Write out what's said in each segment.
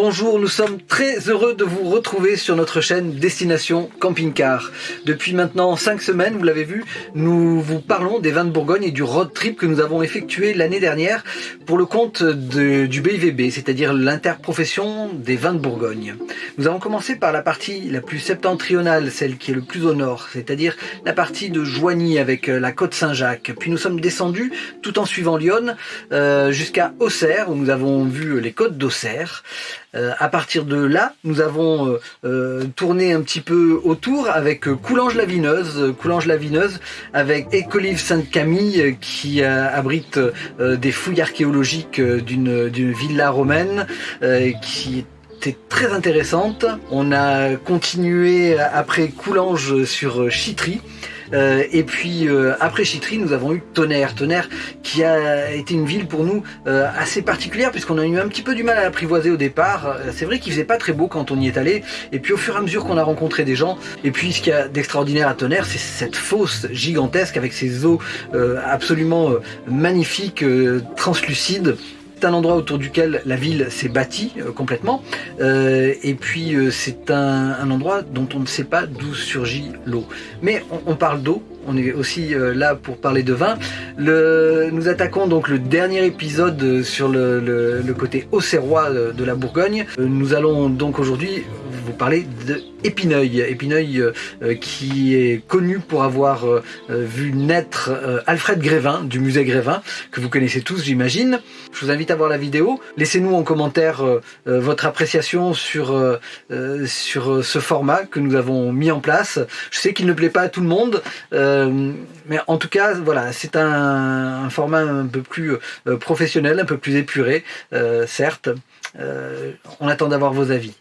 Bonjour, nous sommes très heureux de vous retrouver sur notre chaîne Destination Camping Car. Depuis maintenant 5 semaines, vous l'avez vu, nous vous parlons des vins de Bourgogne et du road trip que nous avons effectué l'année dernière pour le compte du BIVB, c'est-à-dire l'interprofession des vins de Bourgogne. Nous avons commencé par la partie la plus septentrionale, celle qui est le plus au nord, c'est-à-dire la partie de Joigny avec euh, la côte Saint-Jacques. Puis nous sommes descendus tout en suivant Lyon euh, jusqu'à Auxerre où nous avons vu les côtes d'Auxerre. Euh, à partir de là, nous avons euh, euh, tourné un petit peu autour avec Coulanges-la-Vineuse, Coulanges-la-Vineuse avec Écolive Sainte-Camille qui abrite des fouilles archéologiques d'une villa romaine qui était très intéressante. On a continué après Coulanges sur Chitry euh, et puis euh, après Chitry, nous avons eu Tonnerre. Tonnerre qui a été une ville pour nous euh, assez particulière puisqu'on a eu un petit peu du mal à l'apprivoiser au départ. C'est vrai qu'il faisait pas très beau quand on y est allé. Et puis au fur et à mesure qu'on a rencontré des gens, et puis ce qu'il y a d'extraordinaire à Tonnerre, c'est cette fosse gigantesque avec ses eaux absolument magnifiques, translucides. C'est un endroit autour duquel la ville s'est bâtie euh, complètement. Euh, et puis euh, c'est un, endroit dont on ne sait pas d'où surgit l'eau. Mais on, parle d'eau, on est aussi là pour parler de vin. Nous attaquons donc le dernier épisode sur le, côté auxerrois de la Bourgogne. Nous allons donc aujourd'hui vous parler de Épineuil. Épineuil euh, qui est connu pour avoir euh, vu naître euh, Alfred Grévin du musée Grévin, que vous connaissez tous j'imagine. Je vous invite à voir la vidéo. Laissez-nous en commentaire votre appréciation sur, sur ce format que nous avons mis en place. Je sais qu'il ne plaît pas à tout le monde, mais en tout cas, voilà, c'est un, format un peu plus professionnel, un peu plus épuré, certes. On attend d'avoir vos avis.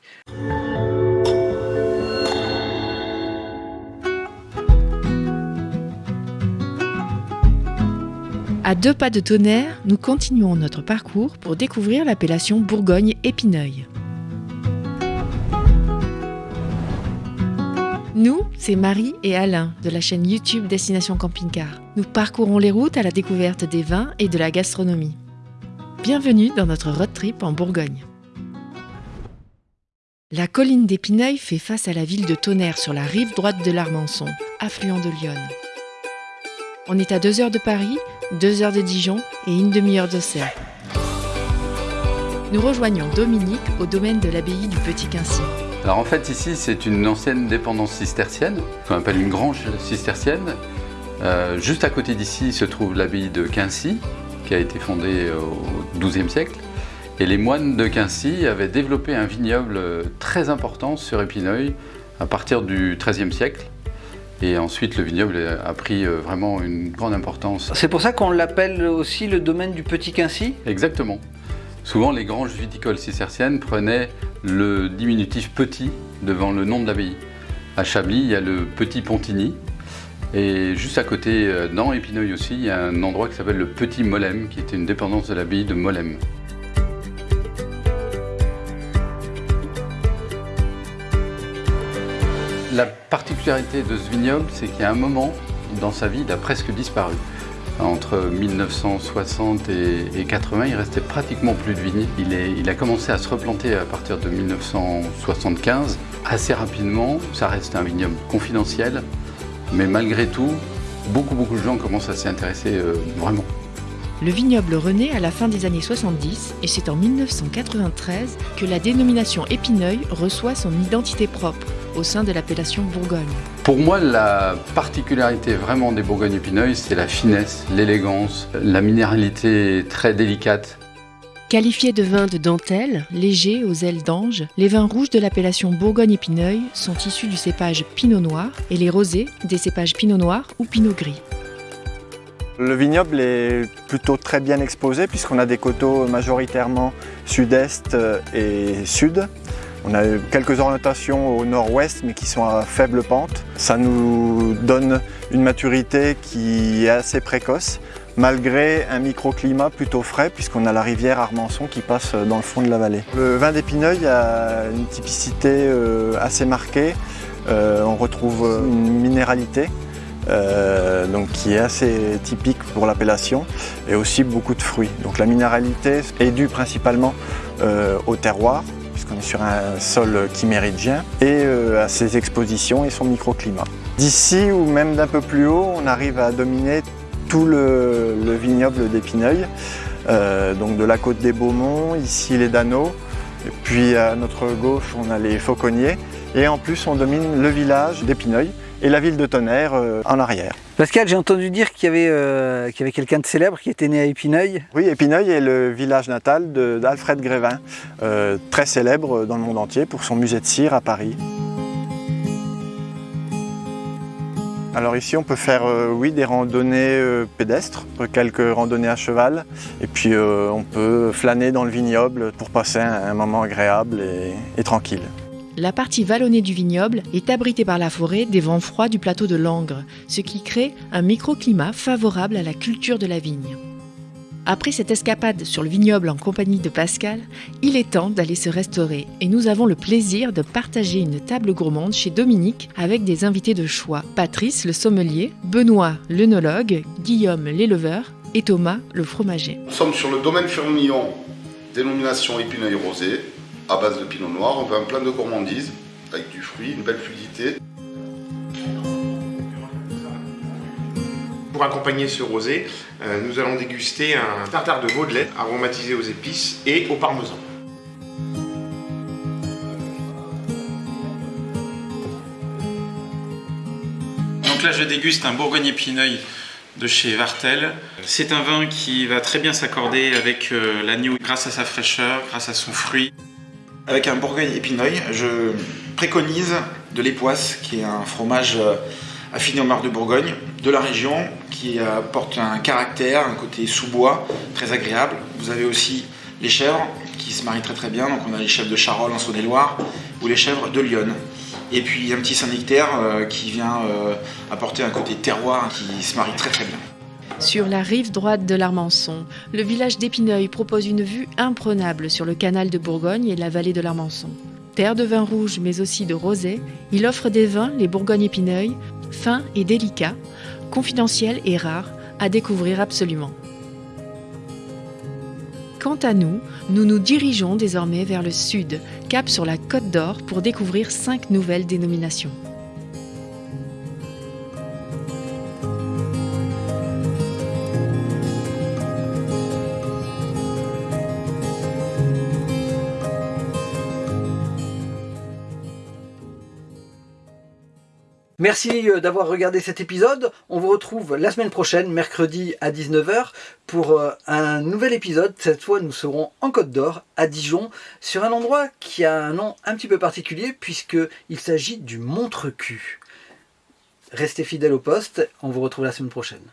À deux pas de tonnerre, nous continuons notre parcours pour découvrir l'appellation Bourgogne-Épineuil. Nous, c'est Marie et Alain de la chaîne YouTube Destination Camping Car. Nous parcourons les routes à la découverte des vins et de la gastronomie. Bienvenue dans notre road trip en Bourgogne. La colline d'Épineuil fait face à la ville de Tonnerre sur la rive droite de l'Armançon, affluent de Lyon. On est à 2 heures de Paris, 2 heures de Dijon et une demi-heure d'Auxerre. Nous rejoignons Dominique au domaine de l'abbaye du Petit Quincy. Alors en fait ici c'est une ancienne dépendance cistercienne, qu'on appelle une grange cistercienne. Euh, juste à côté d'ici se trouve l'abbaye de Quincy, qui a été fondée au XIIe siècle. Et les moines de Quincy avaient développé un vignoble très important sur Épineuil à partir du XIIIe siècle. Et ensuite, le vignoble a pris euh, vraiment une grande importance. C'est pour ça qu'on l'appelle aussi le domaine du Petit Quincy? Exactement. Souvent, les granges viticoles cisterciennes prenaient le diminutif petit devant le nom de l'abbaye. À Chablis, il y a le Petit Pontigny. Et juste à côté, euh, dans Épineuil aussi, il y a un endroit qui s'appelle le Petit Molem, qui était une dépendance de l'abbaye de Molem. La particularité de ce vignoble, c'est a un moment dans sa vie, il a presque disparu. Entre 1960 et 80, il restait pratiquement plus de vignes. Il a commencé à se replanter à partir de 1975. Assez rapidement, ça reste un vignoble confidentiel, mais malgré tout, beaucoup beaucoup de gens commencent à s'y intéresser euh, vraiment. Le vignoble renaît à la fin des années 70 et c'est en 1993 que la dénomination Épineuil reçoit son identité propre au sein de l'appellation Bourgogne. Pour moi, la particularité vraiment des Bourgogne-Épineuil, c'est la finesse, l'élégance, la minéralité très délicate. Qualifiés de vins de dentelle, légers aux ailes d'ange, les vins rouges de l'appellation Bourgogne-Épineuil sont issus du cépage Pinot Noir et les rosés des cépages Pinot Noir ou Pinot Gris. Le vignoble est plutôt très bien exposé puisqu'on a des coteaux majoritairement sud-est et sud. On a quelques orientations au nord-ouest mais qui sont à faible pente. Ça nous donne une maturité qui est assez précoce malgré un microclimat plutôt frais puisqu'on a la rivière Armançon qui passe dans le fond de la vallée. Le vin d'Épineuil a une typicité euh, assez marquée. Euh, on retrouve une minéralité euh, donc, qui est assez typique pour l'appellation, et aussi beaucoup de fruits. Donc la minéralité est due principalement euh, au terroir, puisqu'on est sur un sol chiméridien, et à ses expositions et son microclimat. D'ici ou même d'un peu plus haut, on arrive à dominer tout le, vignoble d'Épineuil, donc de la côte des Beaumonts, ici les et puis à notre gauche on a les Fauconniers, et en plus on domine le village d'Épineuil et la ville de Tonnerre en arrière. Pascal, j'ai entendu dire qu'il y avait, euh, avait quelqu'un de célèbre qui était né à Épineuil. Oui, Épineuil est le village natal d'Alfred Grévin, euh, très célèbre dans le monde entier pour son musée de cire à Paris. Alors ici on peut faire euh, oui, des randonnées pédestres, quelques randonnées à cheval et puis on peut flâner dans le vignoble pour passer un, moment agréable et tranquille. La partie vallonnée du vignoble est abritée par la forêt des vents froids du plateau de Langres, ce qui crée un microclimat favorable à la culture de la vigne. Après cette escapade sur le vignoble en compagnie de Pascal, il est temps d'aller se restaurer et nous avons le plaisir de partager une table gourmande chez Dominique avec des invités de choix. Patrice, le sommelier, Benoît, l'œnologue, Guillaume, l'éleveur et Thomas, le fromager. Nous sommes sur le domaine Fermillon, dénomination épineuil rosé, à base de pinot noir. On veut un plein de gourmandise avec du fruit, une belle fluidité. Pour accompagner ce rosé, euh, nous allons déguster un tartare de veau de lait aromatisé aux épices et au parmesan. Donc là je déguste un Bourgogne épineuil de chez Vartel. C'est un vin qui va très bien s'accorder avec euh, l'agneau grâce à sa fraîcheur, grâce à son fruit. Avec un Bourgogne épineuil, je préconise de l'époisse, qui est un fromage euh, affiné au marc de Bourgogne, de la région, qui apporte un caractère, un côté sous-bois, très agréable. Vous avez aussi les chèvres, qui se marient très très bien, donc on a les chèvres de Charolles en Saône-et-Loire, ou les chèvres de Lyon. Et puis un petit Saint-Nectaire euh, qui vient euh, apporter un côté terroir qui se marie très très bien. Sur la rive droite de l'Armançon, le village d'Épineuil propose une vue imprenable sur le canal de Bourgogne et la vallée de l'Armançon. Terre de vin rouge mais aussi de rosé, il offre des vins, les Bourgogne-Épineuil, fins et délicats, confidentiels et rares, à découvrir absolument. Quant à nous, nous nous dirigeons désormais vers le sud, cap sur la Côte d'Or pour découvrir cinq nouvelles dénominations. Merci euh, d'avoir regardé cet épisode. On vous retrouve la semaine prochaine, mercredi à 19h, pour euh, un nouvel épisode. Cette fois, nous serons en Côte d'Or, à Dijon, sur un endroit qui a un nom un petit peu particulier, puisqu'il s'agit du Montrecu. Restez fidèles au poste, on vous retrouve la semaine prochaine.